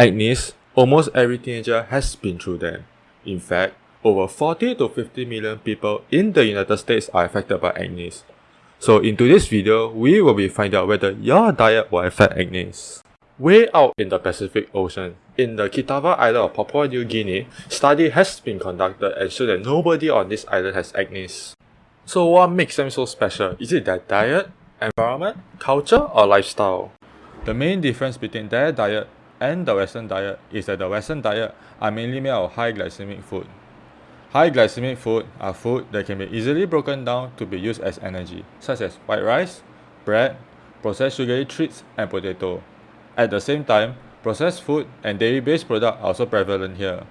Acne, almost every teenager has been through them. In fact, over 40 to 50 million people in the United States are affected by acne. So in today's video, we will be finding out whether your diet will affect acne. Way out in the Pacific Ocean, in the Kitava island of Papua New Guinea, study has been conducted and shown that nobody on this island has acne. So what makes them so special? Is it their diet, environment, culture, or lifestyle? The main difference between their diet and the Western diet is that the Western diet are mainly made of high glycemic food. High glycemic food are food that can be easily broken down to be used as energy, such as white rice, bread, processed sugary treats, and potato. At the same time, processed food and dairy-based products are also prevalent here.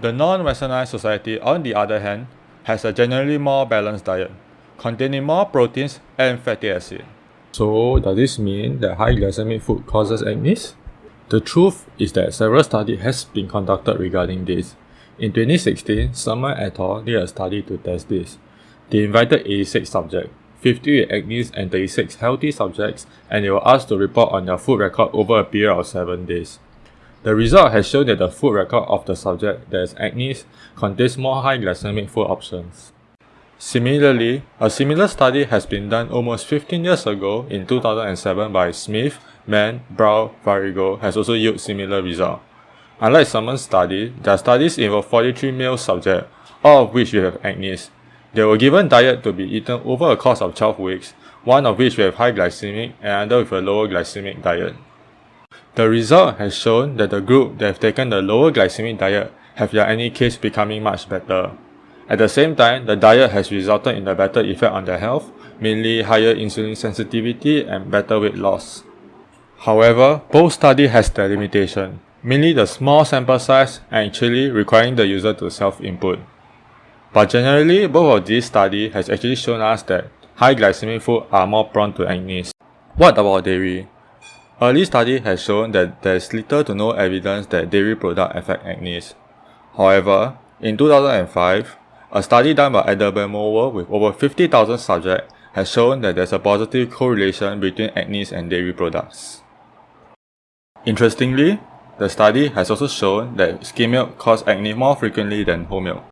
The non-westernized society, on the other hand, has a generally more balanced diet, containing more proteins and fatty acid. So, does this mean that high glycemic food causes acne? The truth is that several studies has been conducted regarding this. In 2016, Summer et al. did a study to test this. They invited 86 subjects, 50 with acne and 36 healthy subjects, and they were asked to report on their food record over a period of 7 days. The result has shown that the food record of the subject that has acne contains more high glycemic food options. Similarly, a similar study has been done almost 15 years ago in 2007 by Smith, Mann, Brown, Varigo has also yielded similar results. Unlike Summer's study, their studies involved 43 male subjects, all of which have acne. They were given diet to be eaten over a course of 12 weeks, one of which have high glycemic and another with a lower glycemic diet. The result has shown that the group that have taken the lower glycemic diet have their acne case becoming much better. At the same time, the diet has resulted in a better effect on their health, mainly higher insulin sensitivity and better weight loss. However, both studies has their limitation, mainly the small sample size and actually requiring the user to self-input. But generally, both of these studies has actually shown us that high glycemic food are more prone to acne. What about dairy? Early study has shown that there is little to no evidence that dairy products affect acne. However, in 2005, a study done by Edelman with over 50,000 subjects has shown that there's a positive correlation between acne and dairy products. Interestingly, the study has also shown that skim milk causes acne more frequently than whole milk.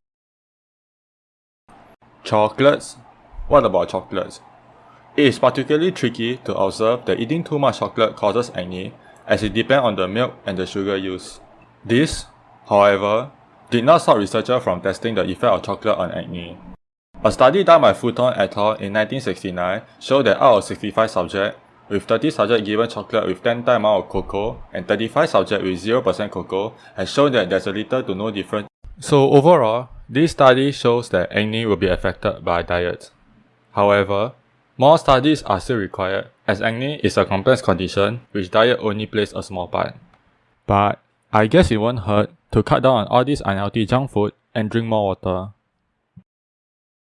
Chocolates? What about chocolates? It is particularly tricky to observe that eating too much chocolate causes acne as it depends on the milk and the sugar used. This, however, did not stop researchers from testing the effect of chocolate on acne. A study done by Fulton et al. in 1969 showed that out of 65 subjects, with 30 subjects given chocolate with 10 times amount of cocoa and 35 subjects with 0% cocoa has shown that there's a little to no difference. So overall, this study shows that acne will be affected by diet. However, more studies are still required as acne is a complex condition which diet only plays a small part. But I guess it won't hurt to cut down on all this unhealthy junk food and drink more water.